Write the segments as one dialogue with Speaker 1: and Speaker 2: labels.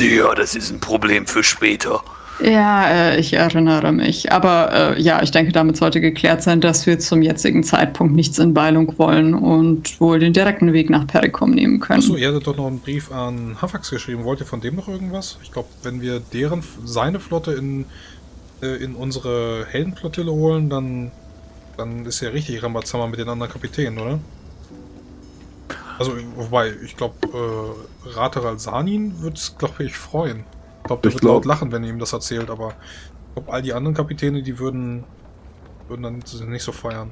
Speaker 1: Ja, das ist ein Problem für später.
Speaker 2: Ja, äh, ich erinnere mich. Aber äh, ja, ich denke, damit sollte geklärt sein, dass wir zum jetzigen Zeitpunkt nichts in Beilung wollen und wohl den direkten Weg nach Perikum nehmen können.
Speaker 3: Achso, ihr hattet doch noch einen Brief an Hafax geschrieben. Wollt ihr von dem noch irgendwas? Ich glaube, wenn wir deren, seine Flotte in, äh, in unsere Heldenflottille holen, dann, dann ist ja richtig Rambazammer mit den anderen Kapitänen, oder? Also, wobei, ich glaube, äh, Rateral Sanin würde es, glaube ich, freuen. Ich glaube, der
Speaker 4: Ich
Speaker 3: wird
Speaker 4: glaub-
Speaker 3: laut lachen, wenn ihr ihm das erzählt, aber ich glaube, all die anderen Kapitäne, die würden, würden dann nicht so feiern.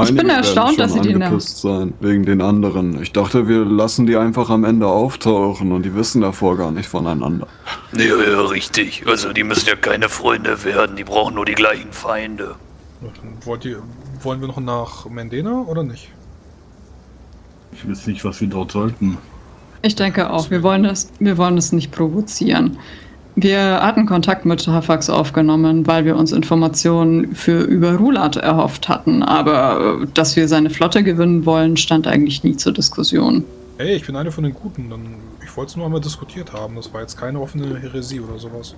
Speaker 2: Ich bin
Speaker 4: Einige
Speaker 2: erstaunt, dass sie die-
Speaker 4: angepisst sein, wegen den anderen. Ich dachte, wir lassen die einfach am Ende auftauchen und die wissen davor gar nicht voneinander.
Speaker 1: Ja, ja, richtig. Also die müssen ja keine Freunde werden, die brauchen nur die gleichen Feinde.
Speaker 3: Wollt ihr, wollen wir noch nach Mendena oder nicht?
Speaker 5: Ich weiß nicht, was wir dort sollten.
Speaker 2: Ich denke auch, wir wollen es, wir wollen es nicht provozieren. Wir hatten Kontakt mit Hafax aufgenommen, weil wir uns Informationen für über Rulat erhofft hatten, aber äh, dass wir seine Flotte gewinnen wollen, stand eigentlich nie zur Diskussion.
Speaker 3: Hey, ich bin einer von den Guten. Dann, ich wollte es nur einmal diskutiert haben. Das war jetzt keine offene Häresie oder sowas.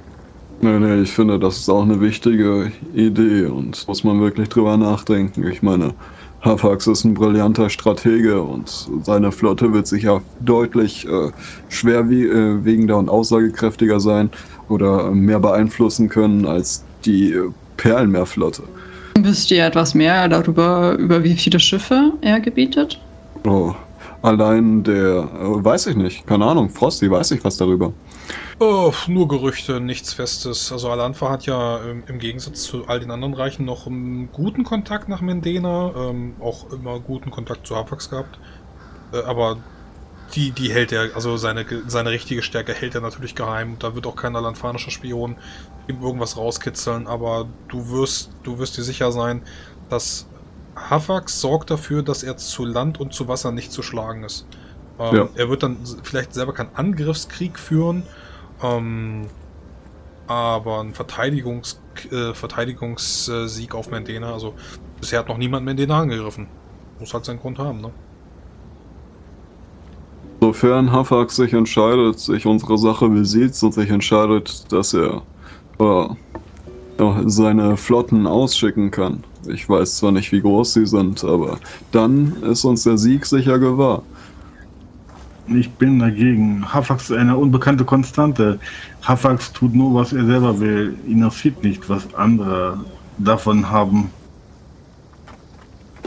Speaker 4: Nee, nee, ich finde, das ist auch eine wichtige Idee und muss man wirklich drüber nachdenken. Ich meine, Hafax ist ein brillanter Stratege und seine Flotte wird sicher deutlich äh, schwerwiegender und aussagekräftiger sein oder äh, mehr beeinflussen können als die äh, Perlenmeerflotte.
Speaker 2: Wisst ihr etwas mehr darüber, über wie viele Schiffe er gebietet?
Speaker 4: Oh, allein der, äh, weiß ich nicht, keine Ahnung, Frosty, weiß ich was darüber.
Speaker 3: Oh, nur Gerüchte, nichts Festes. Also Alanfa hat ja ähm, im Gegensatz zu all den anderen Reichen noch einen guten Kontakt nach Mendena, ähm, auch immer guten Kontakt zu Hafax gehabt. Äh, aber die, die hält er, also seine, seine richtige Stärke hält er natürlich geheim. Da wird auch kein alanfanischer Spion ihm irgendwas rauskitzeln, aber du wirst, du wirst dir sicher sein, dass Hafax sorgt dafür, dass er zu Land und zu Wasser nicht zu schlagen ist. Ähm,
Speaker 4: Ja.
Speaker 3: Er wird dann vielleicht selber keinen Angriffskrieg führen, ähm, aber ein Verteidigungs, äh, Verteidigungssieg auf Mendena, also bisher hat noch niemand Mendena angegriffen. Muss halt seinen Grund haben, ne?
Speaker 4: Sofern Hafax sich entscheidet, sich unsere Sache besieht und sich entscheidet, dass er äh, ja, seine Flotten ausschicken kann. Ich weiß zwar nicht, wie groß sie sind, aber dann ist uns der Sieg sicher gewahr.
Speaker 5: Ich bin dagegen. Hafax ist eine unbekannte Konstante. Hafax tut nur, was er selber will. Ihn interessiert nicht, was andere davon haben.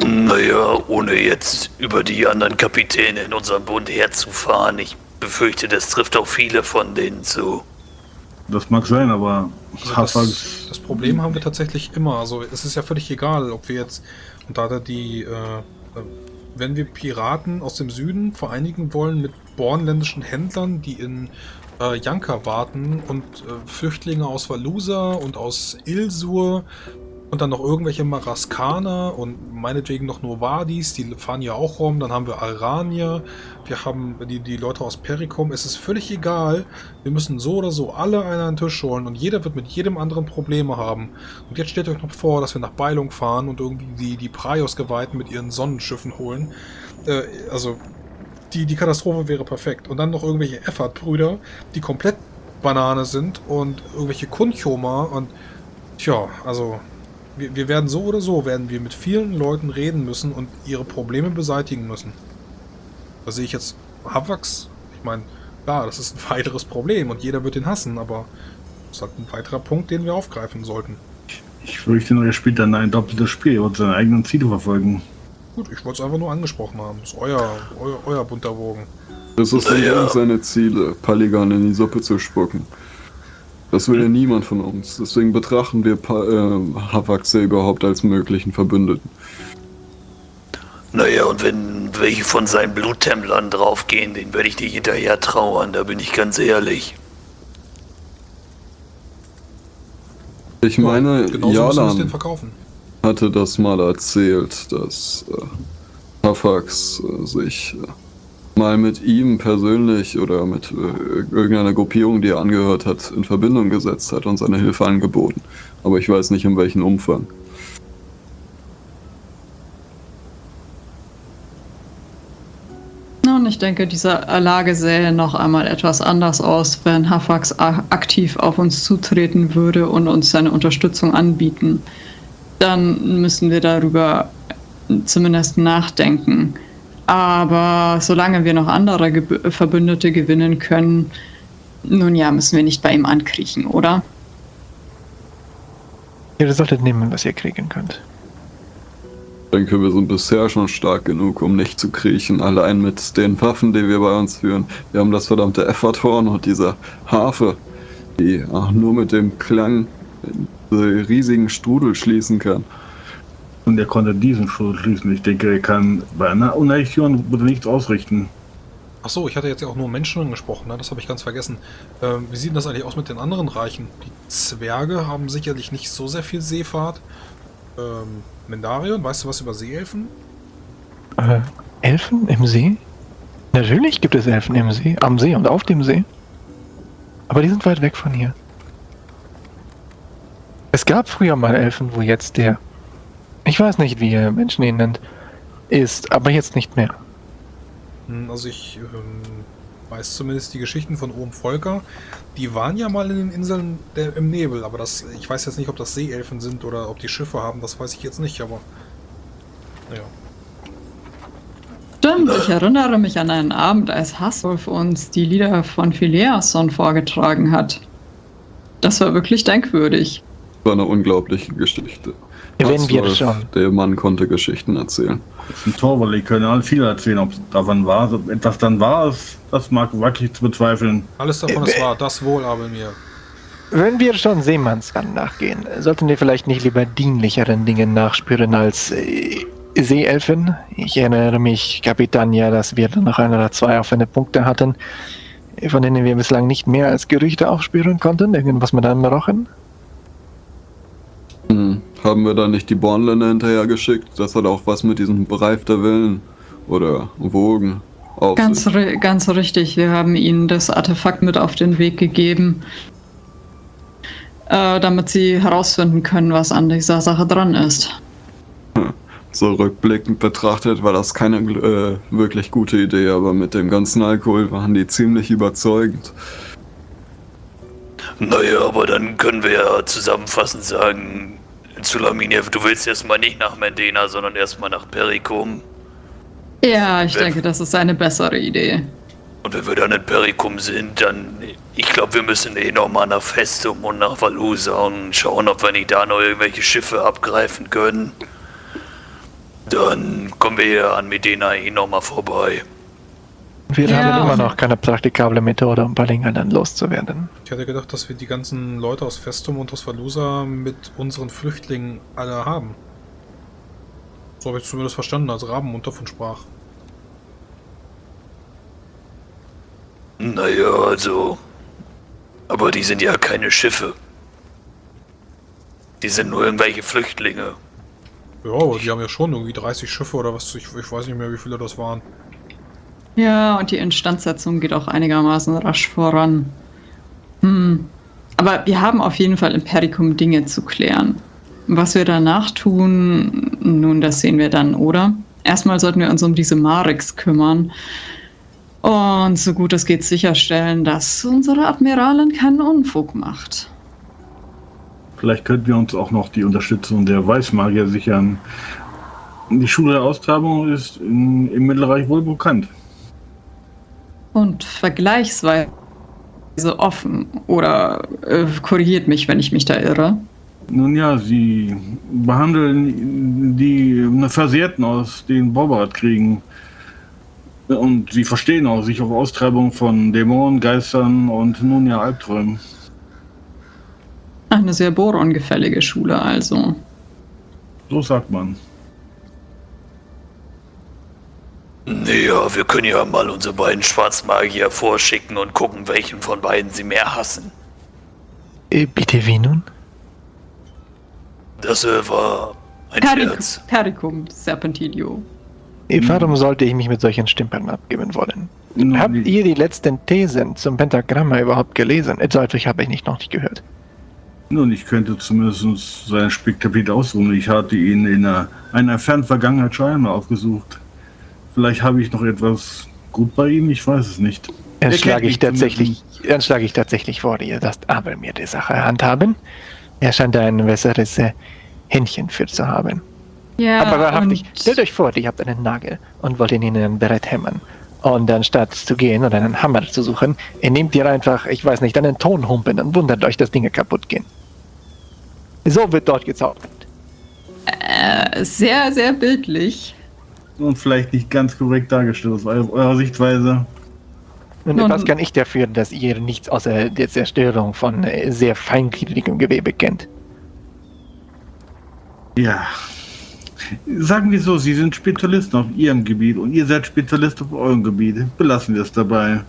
Speaker 1: Naja, ohne jetzt über die anderen Kapitäne in unserem Bund herzufahren, ich befürchte, das trifft auch viele von denen zu.
Speaker 5: Das mag sein, aber
Speaker 3: Also
Speaker 5: Hafax.
Speaker 3: das, das Problem haben wir tatsächlich immer. Also es ist ja völlig egal, ob wir jetzt, und da hat er die, äh, äh, wenn wir Piraten aus dem Süden vereinigen wollen mit bornländischen Händlern, die in äh, Janka warten und äh, Flüchtlinge aus Valusa und aus Ilsur und dann noch irgendwelche Maraskaner und meinetwegen noch Novadis, die fahren ja auch rum. Dann haben wir Aranier, wir haben die, die Leute aus Perikum. Es ist völlig egal. Wir müssen so oder so alle einen an den Tisch holen und jeder wird mit jedem anderen Probleme haben. Und jetzt stellt euch noch vor, dass wir nach Beilung fahren und irgendwie die, die Praios-Geweihten mit ihren Sonnenschiffen holen. Äh, also, die, die Katastrophe wäre perfekt. Und dann noch irgendwelche Effert-Brüder, die komplett Banane sind und irgendwelche Kunchoma und tja, also wir, wir werden so oder so, werden wir mit vielen Leuten reden müssen und ihre Probleme beseitigen müssen. Da sehe ich jetzt Havax, ich meine, klar, das ist ein weiteres Problem und jeder wird ihn hassen, aber das ist halt ein weiterer Punkt, den wir aufgreifen sollten.
Speaker 5: Ich fürchte nur, er spielt dann ein doppeltes Spiel und seine eigenen Ziele verfolgen.
Speaker 3: Gut, ich wollte es einfach nur angesprochen haben. Das ist euer, euer, euer bunter Wogen.
Speaker 4: Es ist
Speaker 1: Naja.
Speaker 4: naja. seine Ziele, Paligan in die Suppe zu spucken. Das will ja niemand von uns. Deswegen betrachten wir pa äh, Hafax ja überhaupt als möglichen Verbündeten.
Speaker 1: Naja, und wenn welche von seinen Bluttemplern draufgehen, den werde ich nicht hinterher trauern, da bin ich ganz ehrlich.
Speaker 4: Ich meine,
Speaker 3: den
Speaker 4: Jalan
Speaker 3: verkaufen.
Speaker 4: hatte das mal erzählt, dass äh, Hafax äh, sich äh, mal mit ihm persönlich oder mit äh, irgendeiner Gruppierung, die er angehört hat, in Verbindung gesetzt hat und seine Hilfe angeboten. Aber ich weiß nicht in welchem Umfang.
Speaker 2: Und ich denke, diese Lage sähe noch einmal etwas anders aus, wenn Hafax aktiv auf uns zutreten würde und uns seine Unterstützung anbieten. Dann müssen wir darüber zumindest nachdenken. Aber solange wir noch andere Ge Verbündete gewinnen können, nun ja, müssen wir nicht bei ihm ankriechen, oder?
Speaker 6: Ihr solltet nehmen, was ihr kriegen könnt.
Speaker 4: Ich denke, wir sind bisher schon stark genug, um nicht zu kriechen. Allein mit den Waffen, die wir bei uns führen. Wir haben das verdammte Efferthorn und diese Harfe, die auch nur mit dem Klang diese riesigen Strudel schließen kann.
Speaker 5: Und er konnte diesen Strudel schließen. Ich denke, er kann bei einer Unerrichtung nichts ausrichten.
Speaker 3: Ach so, ich hatte jetzt ja auch nur Menschen angesprochen, ne? das habe ich ganz vergessen. Ähm, wie sieht denn das eigentlich aus mit den anderen Reichen? Die Zwerge haben sicherlich nicht so sehr viel Seefahrt. Ähm, Mendarion, weißt du was über Seeelfen?
Speaker 6: Äh, Elfen im See? Natürlich gibt es Elfen im See, am See und auf dem See. Aber die sind weit weg von hier. Es gab früher mal Elfen, wo jetzt der, ich weiß nicht, wie ihr Menschen ihn nennt, ist, aber jetzt nicht mehr.
Speaker 3: Hm, also ich ähm, weiß zumindest die Geschichten von Ohm Volker. Die waren ja mal in den Inseln der, im Nebel, aber das, ich weiß jetzt nicht, ob das Seeelfen sind oder ob die Schiffe haben, das weiß ich jetzt nicht, aber naja.
Speaker 2: Stimmt, ich erinnere mich an einen Abend, als Haswolf uns die Lieder von Phileason vorgetragen hat. Das war wirklich denkwürdig.
Speaker 4: War eine unglaubliche Geschichte.
Speaker 6: Wenn wir schon.
Speaker 4: Der Mann konnte Geschichten erzählen.
Speaker 5: Das ist ein Torwall, die können alle viel erzählen. Ob es davon war, ob etwas dann war, ist, das mag wirklich zu bezweifeln.
Speaker 3: Alles davon ist wahr, das wohl aber mir.
Speaker 6: Wenn wir schon Seemannsgang nachgehen, sollten wir vielleicht nicht lieber dienlicheren Dingen nachspüren als äh, Seeelfen? Ich erinnere mich, Kapitän, ja, dass wir noch ein oder zwei offene Punkte hatten, von denen wir bislang nicht mehr als Gerüchte aufspüren konnten. Irgendwas mit einem Rochen?
Speaker 4: Hm. Haben wir da nicht die Bornländer hinterhergeschickt? Das hat auch was mit diesem Bereif der Willen oder Wogen auf
Speaker 2: ganz,
Speaker 4: sich.
Speaker 2: ri ganz richtig. Wir haben ihnen das Artefakt mit auf den Weg gegeben, äh, damit sie herausfinden können, was an dieser Sache dran ist.
Speaker 4: So rückblickend betrachtet war das keine äh, wirklich gute Idee, aber mit dem ganzen Alkohol waren die ziemlich überzeugend.
Speaker 1: Naja, aber dann können wir ja zusammenfassend sagen, Zulaminev, du willst erstmal nicht nach Mendena, sondern erstmal nach Perikum.
Speaker 2: Ja, ich wenn, denke, das ist eine bessere Idee.
Speaker 1: Und wenn wir dann in Perikum sind, dann. Ich glaube, wir müssen eh nochmal nach Festum und nach Valusa und schauen, ob wir nicht da noch irgendwelche Schiffe abgreifen können. Dann kommen wir ja an Medina eh nochmal vorbei.
Speaker 6: Wir
Speaker 2: Ja.
Speaker 6: haben immer noch keine praktikable Methode, um Balinga dann loszuwerden.
Speaker 3: Ich hatte gedacht, dass wir die ganzen Leute aus Festum und aus Valusa mit unseren Flüchtlingen alle haben. So habe ich zumindest verstanden, als Rabenmund davon sprach.
Speaker 1: Naja, also. Aber die sind ja keine Schiffe. Die sind nur irgendwelche Flüchtlinge.
Speaker 3: Ja, aber die haben ja schon irgendwie 30 Schiffe oder was. Ich, ich weiß nicht mehr, wie viele das waren.
Speaker 2: Ja, und die Instandsetzung geht auch einigermaßen rasch voran. Hm. Aber wir haben auf jeden Fall im Perikum Dinge zu klären. Was wir danach tun, nun, das sehen wir dann, oder? Erstmal sollten wir uns um diese Marix kümmern. Und so gut es geht sicherstellen, dass unsere Admiralin keinen Unfug macht.
Speaker 5: Vielleicht könnten wir uns auch noch die Unterstützung der Weißmagier sichern. Die Schule der Austreibung ist im Mittelreich wohl bekannt.
Speaker 2: Und vergleichsweise offen. Oder äh, korrigiert mich, wenn ich mich da irre.
Speaker 5: Nun ja, sie behandeln die Versehrten aus den Borbarat-Kriegen. Und sie verstehen auch sich auf Austreibung von Dämonen, Geistern und nun ja Albträumen.
Speaker 2: Eine sehr borongefällige Schule also.
Speaker 5: So sagt man.
Speaker 1: Naja, wir können ja mal unsere beiden Schwarzmagier vorschicken und gucken, welchen von beiden sie mehr hassen.
Speaker 6: Äh, bitte wie nun?
Speaker 1: Das äh, war ein
Speaker 2: Peric
Speaker 1: Scherz.
Speaker 2: Pericum Serpentilio.
Speaker 6: Äh, Warum sollte ich mich mit solchen Stempeln abgeben wollen?
Speaker 5: Nun,
Speaker 6: Habt ihr die letzten Thesen zum Pentagramma überhaupt gelesen? Äh, Solche habe ich nicht noch nicht gehört.
Speaker 5: Nun, ich könnte zumindest sein Specktapeet ausruhen. Ich hatte ihn in einer, einer fernen Vergangenheit schon einmal aufgesucht. Vielleicht habe ich noch etwas gut bei Ihnen? Ich weiß es nicht.
Speaker 6: Dann schlage ich tatsächlich, dann schlage ich tatsächlich vor, ihr lasst aber mir die Sache handhaben. Er scheint da ein besseres äh, Händchen für zu haben.
Speaker 2: Ja,
Speaker 6: aber wahrhaftig,
Speaker 2: und-
Speaker 6: stellt euch vor, ihr habt einen Nagel und wollt ihn in ein Brett hämmern. Und anstatt zu gehen oder einen Hammer zu suchen, ihr nehmt ihr einfach, ich weiß nicht, einen Tonhumpen und wundert euch, dass Dinge kaputt gehen. So wird dort gezaubert.
Speaker 2: Äh, sehr, sehr bildlich.
Speaker 5: Und vielleicht nicht ganz korrekt dargestellt aus eu- eurer Sichtweise.
Speaker 6: Und was kann ich dafür, dass ihr nichts außer der Zerstörung von äh, sehr feingliedrigem Gewebe kennt?
Speaker 5: Ja. Sagen wir so, Sie sind Spezialisten auf Ihrem Gebiet und ihr seid Spezialist auf eurem Gebiet. Belassen wir es dabei.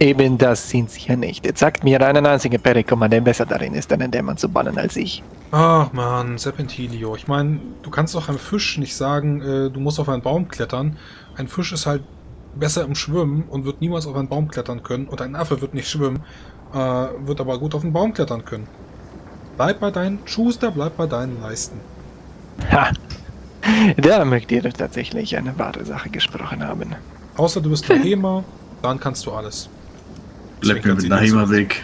Speaker 6: Eben das sind sie ja nicht. Jetzt sagt mir einen einzigen Perikomma, der besser darin ist, einen Dämon zu bannen als ich.
Speaker 3: Ach man, Serpentilio. Ich meine, du kannst doch einem Fisch nicht sagen, äh, du musst auf einen Baum klettern. Ein Fisch ist halt besser im Schwimmen und wird niemals auf einen Baum klettern können. Und ein Affe wird nicht schwimmen, äh, wird aber gut auf einen Baum klettern können. Bleib bei deinen Schuster, bleib bei deinen Leisten.
Speaker 6: Ha! Da mögt ihr doch tatsächlich eine wahre Sache gesprochen haben.
Speaker 3: Außer du bist Nahema, dann kannst du alles.
Speaker 5: Bleibt mir mit Nahima weg.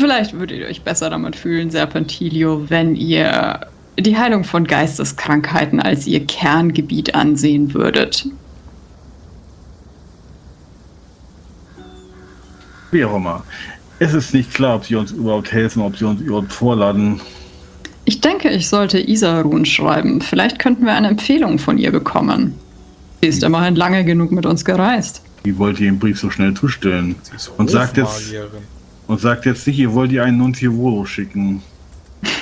Speaker 2: Vielleicht würdet ihr euch besser damit fühlen, Serpentilio, wenn ihr die Heilung von Geisteskrankheiten als ihr Kerngebiet ansehen würdet.
Speaker 5: Wie auch immer. Es ist nicht klar, ob sie uns überhaupt helfen, ob sie uns überhaupt vorladen.
Speaker 2: Ich denke, ich sollte Isarun schreiben. Vielleicht könnten wir eine Empfehlung von ihr bekommen. Sie ist immerhin lange genug mit uns gereist.
Speaker 5: Wie wollt ihr den Brief so schnell zustellen? Und sagt jetzt, und sagt jetzt nicht, ihr wollt ihr einen Nunziovolo schicken.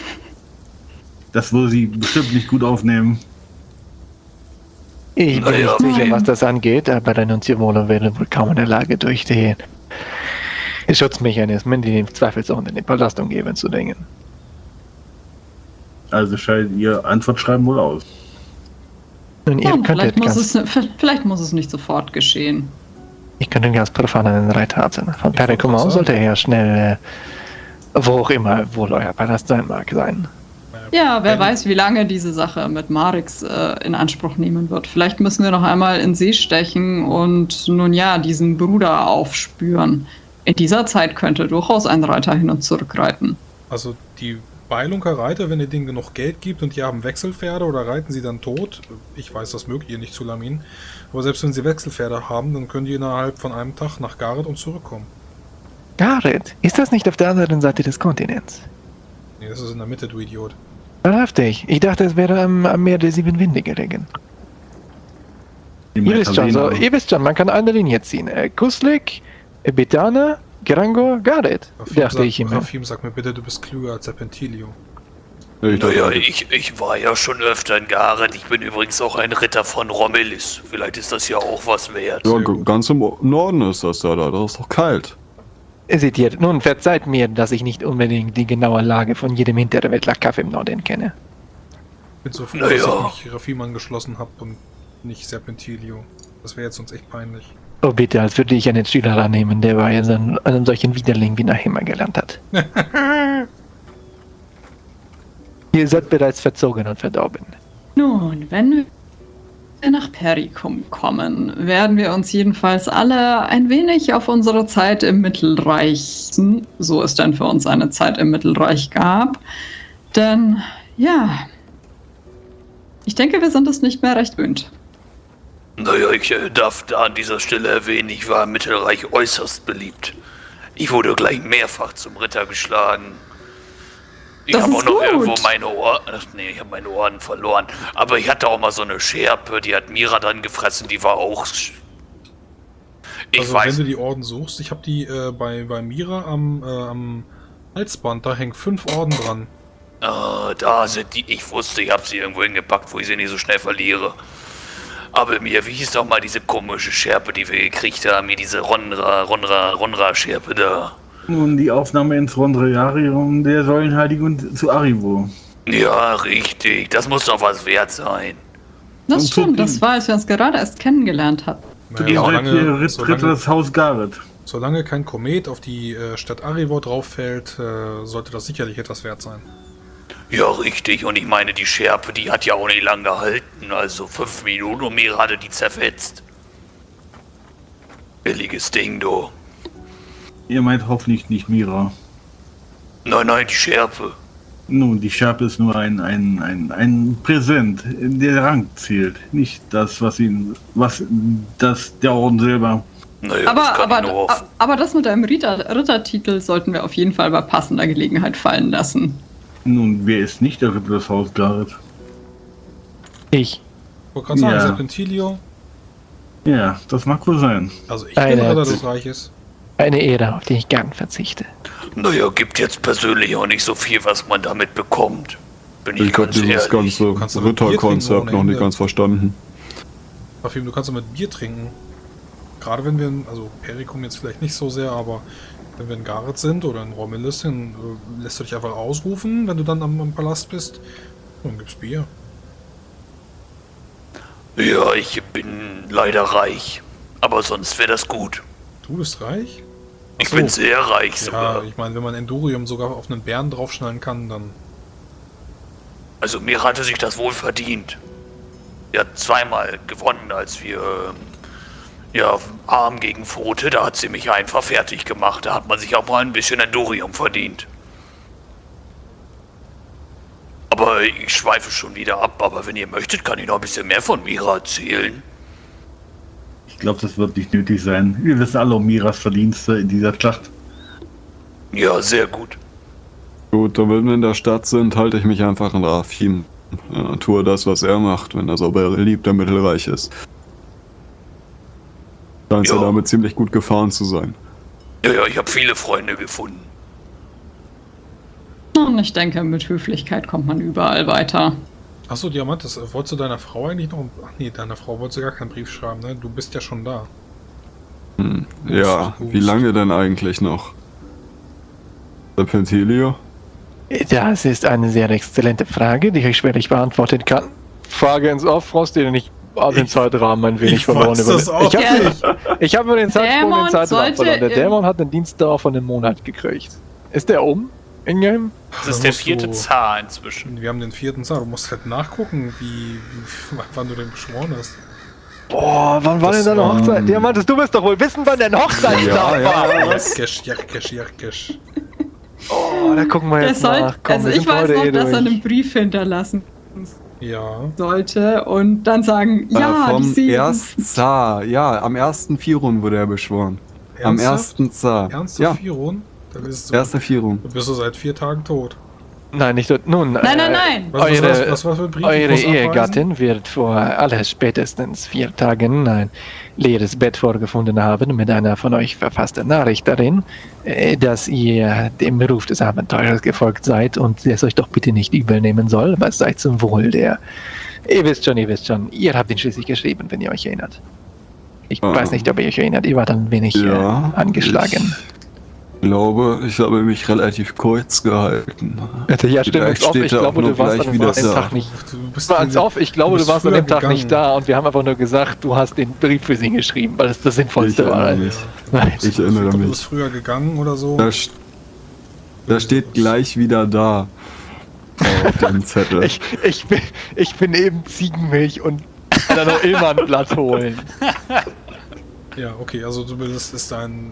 Speaker 5: Das würde sie bestimmt nicht gut aufnehmen.
Speaker 6: Ich bin nicht sicher, was das angeht, aber der Nunziolo wäre wohl kaum in der Lage, durch die Schutzmechanismen, die dem zweifelsohne in den Palast umgeben, zu dringen.
Speaker 5: Also scheidet ihr Antwortschreiben wohl aus.
Speaker 6: Nun, ihr
Speaker 2: Nun,
Speaker 6: könntet
Speaker 2: vielleicht, muss es, vielleicht muss es nicht sofort geschehen.
Speaker 6: Ich könnte ganz profan einen Reiter haben. Von
Speaker 3: gerade
Speaker 6: sollte er schnell, äh, wo auch immer wohl euer Palast sein mag, sein.
Speaker 2: Ja, wer weiß, wie lange diese Sache mit Marix äh, in Anspruch nehmen wird. Vielleicht müssen wir noch einmal in See stechen und nun ja, diesen Bruder aufspüren. In dieser Zeit könnte durchaus ein Reiter hin und zurück reiten.
Speaker 3: Also die Beilunker Reiter, wenn ihr denen genug Geld gibt und die haben Wechselpferde oder reiten sie dann tot, ich weiß, das mögt ihr nicht zu Lamin, aber selbst wenn sie Wechselpferde haben, dann können die innerhalb von einem Tag nach Gareth und zurückkommen.
Speaker 6: Gareth, ist das nicht auf der anderen Seite des Kontinents?
Speaker 3: Nee, das ist in der Mitte, du Idiot.
Speaker 6: Wahrhaftig. Ich dachte, es wäre am, am Meer der sieben Winde gelegen. Ihr wisst schon, so, ihr wisst schon, man kann eine Linie ziehen. Äh, Kuslik, äh, Betana, Grangor, Gareth,
Speaker 3: Rafim,
Speaker 6: dachte
Speaker 3: sag,
Speaker 6: ich immer.
Speaker 3: Rafim, sag mir bitte, du bist klüger als Serpentilio.
Speaker 4: Ich
Speaker 1: Naja, ich, ich war ja schon öfter in Gareth. Ich bin übrigens auch ein Ritter von Rommelis. Vielleicht ist das ja auch was wert.
Speaker 4: ja, ganz im Norden ist das da, da. Das ist doch kalt.
Speaker 6: Seht ihr, nun verzeiht mir, dass ich nicht unbedingt die genaue Lage von jedem Hinterwäldler Kaffee im Norden kenne.
Speaker 3: Ich bin so froh,
Speaker 1: Naja.
Speaker 3: dass ich mich Rafim angeschlossen habe und nicht Serpentilio. Das wäre jetzt uns echt peinlich.
Speaker 6: Oh bitte, als würde ich einen Schüler annehmen, der bei einem, einem solchen Widerling wie Nahima gelernt hat. ihr seid bereits verzogen und verdorben.
Speaker 2: Nun, wenn wir nach Perikum kommen, werden wir uns jedenfalls alle ein wenig auf unsere Zeit im Mittelreich, so es denn für uns eine Zeit im Mittelreich gab. Denn, ja, ich denke, wir sind es nicht mehr recht gewöhnt.
Speaker 1: Naja, ich äh, darf da an dieser Stelle erwähnen, ich war im Mittelreich äußerst beliebt. Ich wurde gleich mehrfach zum Ritter geschlagen. Ich habe auch noch
Speaker 2: gut.
Speaker 1: irgendwo meine Ohren. Ach nee, ich habe meine Ohren verloren. Aber ich hatte auch mal so eine Scherpe, die hat Mira dann gefressen, die war auch. Ich
Speaker 3: also
Speaker 1: weiß.
Speaker 3: wenn du die Orden suchst, ich habe die äh, bei, bei Mira am, äh, am Halsband, da hängen fünf Orden dran.
Speaker 1: Äh, da sind die. Ich wusste, ich habe sie irgendwo hingepackt, wo ich sie nicht so schnell verliere. Aber mir, wie hieß doch mal diese komische Schärpe, die wir gekriegt haben? Mir diese Ronra, Ronra, Ronra-Schärpe da.
Speaker 5: Nun, die Aufnahme ins Rondrearium der Säulenheiligen zu Arrivo.
Speaker 1: Ja, richtig. Das muss doch was wert sein.
Speaker 2: Das
Speaker 5: Und
Speaker 2: stimmt, das war, als wir uns gerade erst kennengelernt hatten.
Speaker 3: Naja, solange,
Speaker 5: hier
Speaker 3: solange,
Speaker 5: Ritters Haus Gareth.
Speaker 3: solange kein Komet auf die äh, Stadt Arivor drauf fällt, äh, sollte das sicherlich etwas wert sein.
Speaker 1: Ja, richtig. Und ich meine, die Schärpe, die hat ja auch nicht lang gehalten. Also fünf Minuten und mir hatte die zerfetzt. Billiges Ding, du.
Speaker 5: Ihr meint hoffentlich nicht Mira.
Speaker 1: Nein, nein, die Schärpe.
Speaker 5: Nun, die Schärpe ist nur ein, ein, ein, ein Präsent. Der Rang zählt. Nicht das, was ihn. was das der Orden selber.
Speaker 1: Naja, das
Speaker 2: Aber,
Speaker 1: nur
Speaker 2: aber, aber das mit deinem Ritter, Rittertitel sollten wir auf jeden Fall bei passender Gelegenheit fallen lassen.
Speaker 5: Nun, wer ist nicht der Ritter des Haus Garrett?
Speaker 6: Ich.
Speaker 3: Ich wollte gerade sagen,
Speaker 5: Ja.
Speaker 3: Serpentilio.
Speaker 5: Ja, das mag wohl sein.
Speaker 3: Also ich bin
Speaker 6: Eine
Speaker 3: Ritter
Speaker 6: hat-
Speaker 3: des Reiches.
Speaker 6: Eine Ehre, auf die ich gern verzichte.
Speaker 1: Naja, gibt jetzt persönlich auch nicht so viel, was man damit bekommt. Bin ich,
Speaker 4: Ich habe dieses
Speaker 1: ehrlich.
Speaker 4: ganze Ritterkonzept noch nicht ganz verstanden.
Speaker 3: Parfüm, du kannst doch mit Bier trinken. Gerade wenn wir, in- also Perikum jetzt vielleicht nicht so sehr, aber wenn wir in Gareth sind oder in Romulus, dann äh, lässt du dich einfach ausrufen, wenn du dann am, am Palast bist. Und dann gibt's Bier.
Speaker 1: Ja, ich bin leider reich. Aber sonst wäre das gut.
Speaker 3: Du bist reich?
Speaker 1: Ich
Speaker 3: Ach so.
Speaker 1: bin sehr reich
Speaker 3: Ja,
Speaker 1: sogar.
Speaker 3: ich meine, wenn man Endurium sogar auf einen Bären draufschnallen kann, dann.
Speaker 1: Also mir hatte sich das wohl verdient. Er hat zweimal gewonnen, als wir ähm, ja Arm gegen Pfote, da hat sie mich einfach fertig gemacht. Da hat man sich auch mal ein bisschen Endurium verdient. Aber ich schweife schon wieder ab. Aber wenn ihr möchtet, kann ich noch ein bisschen mehr von Mira erzählen.
Speaker 5: Ich glaube, das wird nicht nötig sein. Wir wissen alle um Miras Verdienste in dieser Schlacht.
Speaker 1: Ja, sehr gut.
Speaker 4: Gut, dann wenn wir in der Stadt sind, halte ich mich einfach an Rafim. Ja, tue das, was er macht, wenn er so beliebt der Mittelreich ist. Scheint ja damit ziemlich gut gefahren zu sein.
Speaker 1: Ja, ja, ich habe viele Freunde gefunden.
Speaker 2: Und ich denke, mit Höflichkeit kommt man überall weiter.
Speaker 3: Achso, Diamant, das, äh, wolltest du deiner Frau eigentlich noch. Ach nee, deiner Frau wolltest du gar keinen Brief schreiben, ne? Du bist ja schon da.
Speaker 4: Ja,
Speaker 3: Hust,
Speaker 4: wie lange denn eigentlich noch? Serpentilio?
Speaker 6: Das ist eine sehr exzellente Frage, die ich schwerlich beantworten kann. Frage ins Off, Frosty, denn ich habe den Zeitrahmen ein wenig
Speaker 3: ich
Speaker 6: verloren.
Speaker 3: weiß das auch
Speaker 6: ich habe ich hab über den Zeitsprung
Speaker 2: Dämon
Speaker 6: den Zeitrahmen verloren. Der Dämon hat einen Dienstdauer von einem Monat gekriegt. Ist der um? In-game?
Speaker 1: Das
Speaker 3: Da
Speaker 1: ist der vierte
Speaker 3: du-
Speaker 1: Zar inzwischen.
Speaker 3: Wir haben den vierten Zar. Du musst halt nachgucken, wie, wie wann du den beschworen hast.
Speaker 6: Boah, wann war
Speaker 3: Das
Speaker 6: denn deine
Speaker 3: war-
Speaker 6: Hochzeit? Diamantes, du wirst doch wohl wissen, wann dein Hochzeitstag war.
Speaker 3: Jarkesch, Jarkesch, Jarkesch.
Speaker 6: Oh, da gucken wir
Speaker 2: Der
Speaker 6: jetzt
Speaker 2: soll,
Speaker 6: nach. Komm,
Speaker 2: also ich weiß noch,
Speaker 6: eh
Speaker 2: dass er einen Brief hinterlassen
Speaker 3: Ja.
Speaker 2: sollte und dann sagen, ja,
Speaker 4: äh, vom
Speaker 2: die sieben.
Speaker 4: ersten Zar. Ja, am ersten Firun wurde er beschworen. Am
Speaker 3: Ernsthaft?
Speaker 4: ersten Zar.
Speaker 3: Ernsthaft,
Speaker 4: Ja,
Speaker 3: Firon? Dann bist du,
Speaker 4: erster Firun.
Speaker 3: dann bist du seit vier Tagen tot.
Speaker 6: Nein, nicht dort. Nun,
Speaker 2: Nein, nein,
Speaker 6: äh,
Speaker 2: nein.
Speaker 3: Was, was,
Speaker 6: Eure-
Speaker 3: was, was, was für Briefe?
Speaker 6: Eure? Ehegattin wird vor aller spätestens vier Tagen ein leeres Bett vorgefunden haben mit einer von euch verfassten Nachricht darin, äh, dass ihr dem Ruf des Abenteurers gefolgt seid und es euch doch bitte nicht übel nehmen soll, aber es sei zum Wohl der. Ihr wisst schon, ihr wisst schon, ihr habt ihn schließlich geschrieben, wenn ihr euch erinnert. Ich
Speaker 4: Ah.
Speaker 6: weiß nicht, ob ihr euch erinnert, ihr wart ein wenig
Speaker 4: Ja,
Speaker 6: äh, angeschlagen.
Speaker 4: Ich glaube, ich habe mich relativ kurz gehalten.
Speaker 6: Ja, stimmt,
Speaker 4: Vielleicht
Speaker 6: ich glaube, du warst an dem
Speaker 4: da.
Speaker 6: Tag nicht
Speaker 3: Du bist
Speaker 6: Mal als auf, ich glaube, du, warst an dem Tag nicht da und wir haben einfach nur gesagt, du hast den Brief für sie geschrieben, weil es das Sinnvollste
Speaker 4: Ich
Speaker 6: war.
Speaker 4: erinnere mich.
Speaker 6: Nein.
Speaker 4: Ich erinnere
Speaker 3: Du
Speaker 4: mich.
Speaker 3: bist früher gegangen oder so.
Speaker 4: Da, da steht gleich wieder da. Auf dem Zettel.
Speaker 6: Ich, ich, bin, ich bin eben Ziegenmilch und kann da noch immer ein Blatt holen.
Speaker 3: Ja, okay, also du bist ist dein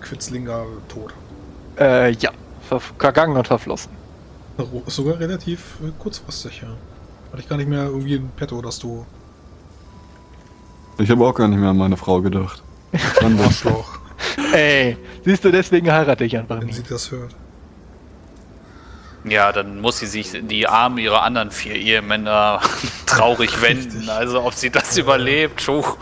Speaker 3: Quitzlinger tot.
Speaker 6: Äh, ja, ver vergangen und verflossen.
Speaker 3: Sogar relativ äh, kurzfristig, ja. Hatte ich gar nicht mehr irgendwie in petto, dass du
Speaker 4: Ich habe auch gar nicht mehr an meine Frau gedacht. Schande.
Speaker 3: Arschloch,
Speaker 6: Ey, siehst du, deswegen heirate ich einfach
Speaker 3: wenn
Speaker 6: nicht.
Speaker 3: sie das hört.
Speaker 1: Ja, dann muss sie sich in die Arme ihrer anderen vier Ehemänner traurig wenden.
Speaker 3: Richtig.
Speaker 1: Also ob sie das überlebt, huch.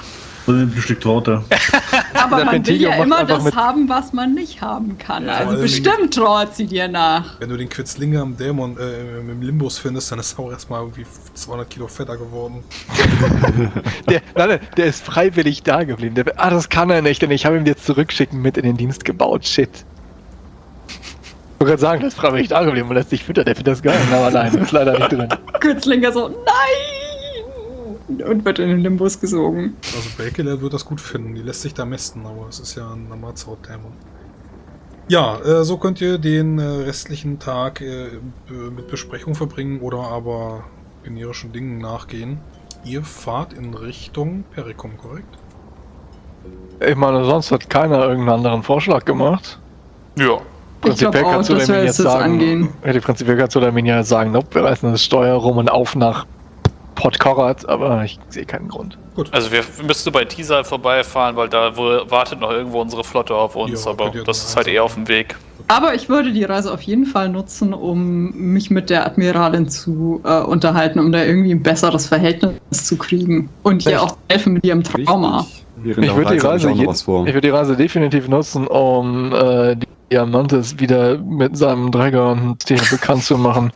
Speaker 5: Ein Stück Torte.
Speaker 2: Aber
Speaker 6: Der
Speaker 2: man will ja immer das
Speaker 6: mit-
Speaker 2: haben, was man nicht haben kann.
Speaker 3: Ja,
Speaker 2: also bestimmt trauert sie dir nach.
Speaker 3: Wenn du den Quitzlinger am Dämon äh, im Limbus findest, dann ist er auch erstmal irgendwie 200 Kilo fetter geworden.
Speaker 6: Der, nein, nein, der ist freiwillig da geblieben. Der, ah, das kann er nicht, denn ich habe ihn jetzt zurückschicken mit in den Dienst gebaut. Shit. Ich wollte gerade sagen, der ist freiwillig da geblieben und lässt sich füttern. Der findet das geil, aber nein, ist leider nicht drin.
Speaker 2: Kürzlinger so, nein! Und wird in den Limbus gesogen.
Speaker 3: Also Bakelet wird das gut finden. Die lässt sich da mästen, aber es ist ja ein Amazau-Dämon. Ja, äh, so könnt ihr den äh, restlichen Tag äh, mit Besprechung verbringen oder aber generischen Dingen nachgehen. Ihr fahrt in Richtung Perikum, korrekt?
Speaker 6: Ich meine, sonst hat keiner irgendeinen anderen Vorschlag gemacht.
Speaker 1: Ja.
Speaker 2: Auch,
Speaker 6: kannst du dem
Speaker 2: wir
Speaker 6: jetzt sagen,
Speaker 2: angehen.
Speaker 6: hätte prinzipiell kannst du dem ja sagen, nope, wir reißen das Steuer rum und auf nach Port aber ich sehe keinen Grund.
Speaker 3: Gut.
Speaker 1: Also wir müssten bei Tisa vorbeifahren, weil da wartet noch irgendwo unsere Flotte auf uns,
Speaker 3: Ja,
Speaker 1: aber das ist halt eher auf dem Weg.
Speaker 2: Aber ich würde die Reise auf jeden Fall nutzen, um mich mit der Admiralin zu äh, unterhalten, um da irgendwie ein besseres Verhältnis zu kriegen. Und ihr auch helfen mit ihrem Trauma.
Speaker 6: Ich würde die, Reise
Speaker 4: ich auch noch
Speaker 6: je-
Speaker 4: was vor.
Speaker 6: ich würd die Reise definitiv nutzen, um äh, die Diamantes wieder mit seinem Träger und Tier bekannt zu machen.